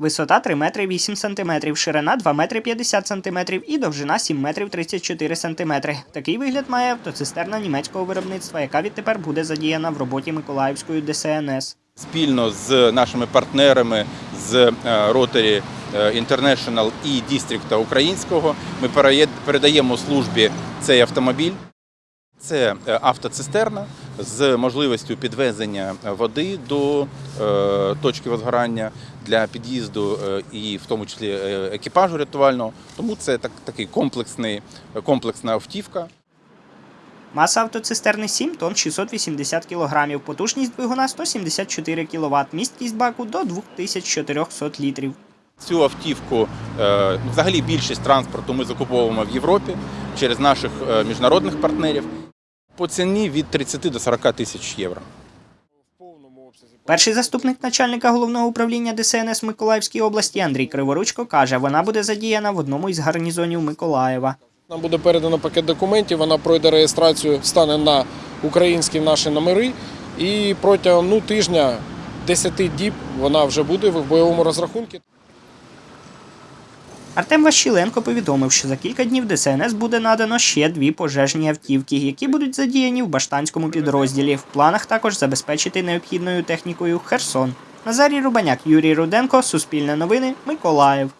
Висота 3 метри 8 сантиметрів, ширина 2 метри 50 сантиметрів і довжина 7 метрів 34 сантиметри. Такий вигляд має автоцистерна німецького виробництва, яка відтепер буде задіяна в роботі Миколаївської ДСНС. спільно з нашими партнерами з е, Rotary International і Дістрикта Українського ми передаємо службі цей автомобіль. Це е, автоцистерна з можливістю підвезення води до е, точки возгорання для під'їзду е, і в тому числі е, екіпажу рятувального. Тому це так, такий комплексний, комплексна автівка. Маса автоцистерни 7 тонн 680 кг, потужність двигуна 174 кВт, місткість баку до 2400 літрів. Цю автівку, взагалі більшість транспорту ми закуповуємо в Європі через наших міжнародних партнерів по ціні від 30 до 40 тисяч євро. Перший заступник начальника головного управління ДСНС Миколаївській області Андрій Криворучко каже, вона буде задіяна в одному із гарнізонів Миколаєва. Нам буде передано пакет документів, вона пройде реєстрацію, стане на українські наші номери. І протягом ну, тижня, 10 діб вона вже буде в бойовому розрахунку. Артем Ващіленко повідомив, що за кілька днів ДСНС буде надано ще дві пожежні автівки, які будуть задіяні в баштанському підрозділі. В планах також забезпечити необхідною технікою Херсон. Назарій Рубаняк, Юрій Руденко, Суспільне новини, Миколаїв.